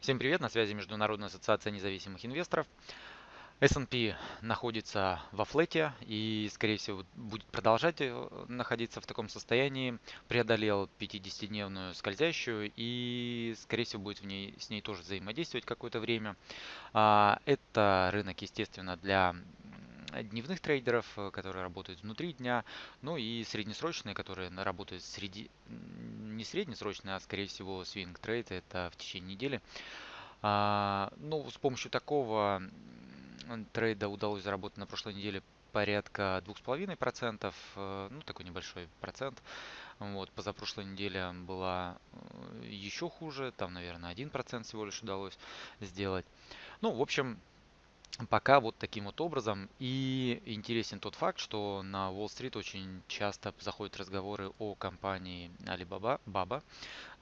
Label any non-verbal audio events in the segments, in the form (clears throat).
Всем привет, на связи Международная ассоциация независимых инвесторов. S&P находится во флете и, скорее всего, будет продолжать э, находиться в таком состоянии. Преодолел 50-дневную скользящую и, скорее всего, будет в ней, с ней тоже взаимодействовать какое-то время. А, это рынок, естественно, для дневных трейдеров, э, которые работают внутри дня, ну и среднесрочные, которые работают среди, не среднесрочные, а скорее всего свинг трейд, это в течение недели. А, ну, с помощью такого трейда удалось заработать на прошлой неделе порядка 2,5%, э, ну такой небольшой процент. Вот, позапрошлой неделе была э, еще хуже, там, наверное, 1% всего лишь удалось сделать. Ну, в общем, Пока вот таким вот образом. И интересен тот факт, что на Уолл-стрит очень часто заходят разговоры о компании Alibaba, Baba,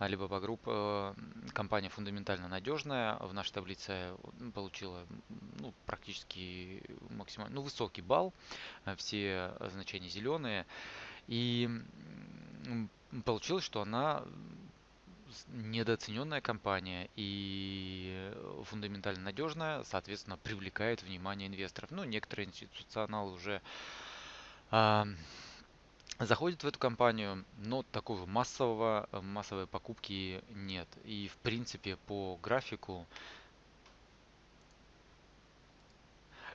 Alibaba Group. Э, компания фундаментально надежная. В нашей таблице получила ну, практически максимально, ну, высокий балл. Э, все значения зеленые. И получилось, что она недооцененная компания и фундаментально надежная, соответственно, привлекает внимание инвесторов. Ну, некоторые институционалы уже э, заходят в эту компанию, но такого массового, массовой покупки нет. И, в принципе, по графику,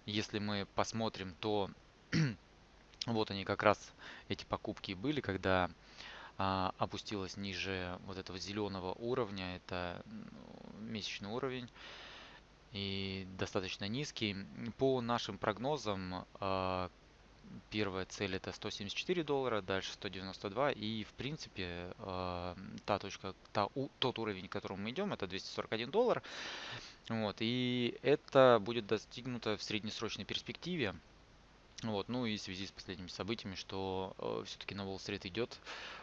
если мы посмотрим, то (clears throat) вот они как раз эти покупки были, когда а, опустилась ниже вот этого зеленого уровня. Это месячный уровень и достаточно низкий. По нашим прогнозам а, первая цель это 174 доллара, дальше 192 и в принципе а, та точка, та, тот уровень, к которому мы идем, это 241 доллар. Вот, и это будет достигнуто в среднесрочной перспективе. Вот, ну и в связи с последними событиями, что э, все-таки на Уолл-стрит идет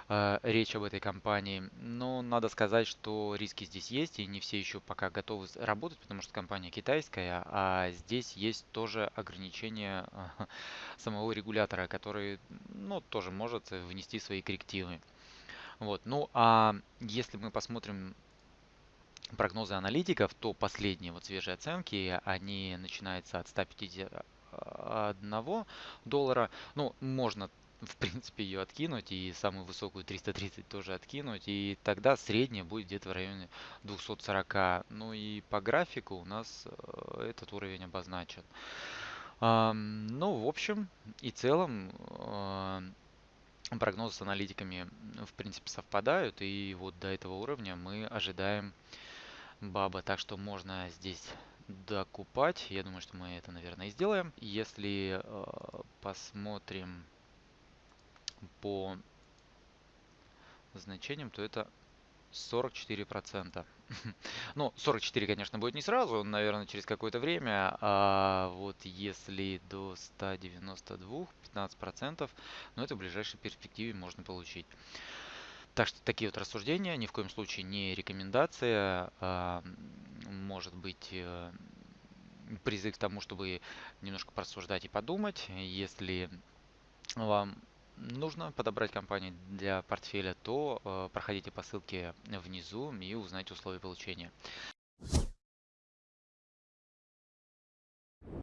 э, речь об этой компании. Но надо сказать, что риски здесь есть, и не все еще пока готовы работать, потому что компания китайская, а здесь есть тоже ограничения э, (laughs) самого регулятора, который ну, тоже может внести свои коррективы. Вот, ну а если мы посмотрим прогнозы аналитиков, то последние вот свежие оценки, они начинаются от 150 одного доллара. Ну, можно в принципе ее откинуть и самую высокую 330 тоже откинуть и тогда средняя будет где-то в районе 240 ну и по графику у нас э, этот уровень обозначен. Ну в общем и целом э, прогнозы с аналитиками в принципе совпадают и вот до этого уровня мы ожидаем баба. Так что можно здесь докупать. Я думаю, что мы это, наверное, и сделаем. Если э, посмотрим по значениям, то это 44%. (laughs) ну, 44, конечно, будет не сразу, наверное, через какое-то время. А вот если до 192, 15%, ну, это в ближайшей перспективе можно получить. Так что такие вот рассуждения, ни в коем случае не рекомендация, а, может быть э, призыв к тому, чтобы немножко порассуждать и подумать. Если вам нужно подобрать компанию для портфеля, то э, проходите по ссылке внизу и узнайте условия получения.